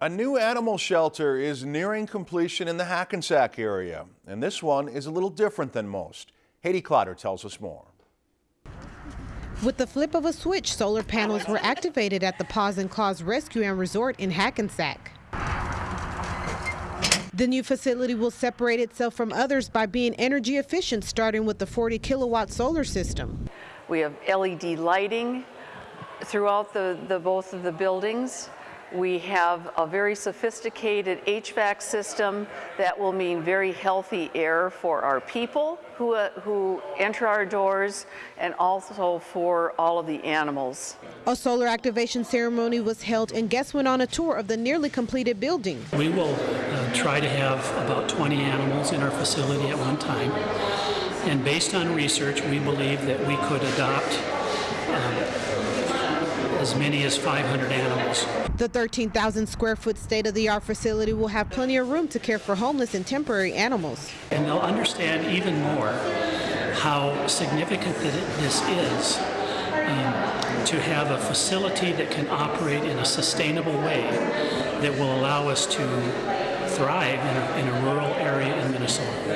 A new animal shelter is nearing completion in the Hackensack area, and this one is a little different than most. Haiti Clotter tells us more. With the flip of a switch, solar panels were activated at the Paws and Claws Rescue and Resort in Hackensack. The new facility will separate itself from others by being energy efficient, starting with the 40 kilowatt solar system. We have LED lighting throughout the, the both of the buildings. We have a very sophisticated HVAC system that will mean very healthy air for our people who, uh, who enter our doors and also for all of the animals. A solar activation ceremony was held and guests went on a tour of the nearly completed building. We will uh, try to have about 20 animals in our facility at one time. And based on research, we believe that we could adopt um, as many as 500 animals. The 13,000 square foot state of the art facility will have plenty of room to care for homeless and temporary animals. And they'll understand even more how significant this is um, to have a facility that can operate in a sustainable way that will allow us to thrive in a, in a rural area in Minnesota.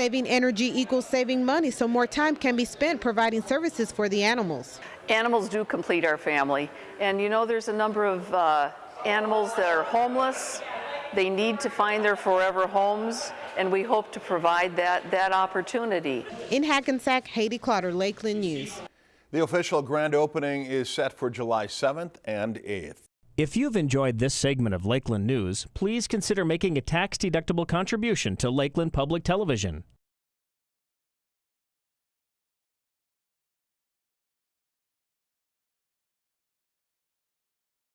Saving energy equals saving money, so more time can be spent providing services for the animals. Animals do complete our family, and you know there's a number of uh, animals that are homeless. They need to find their forever homes, and we hope to provide that, that opportunity. In Hackensack, Haiti Clotter, Lakeland News. The official grand opening is set for July 7th and 8th. If you've enjoyed this segment of Lakeland News, please consider making a tax-deductible contribution to Lakeland Public Television.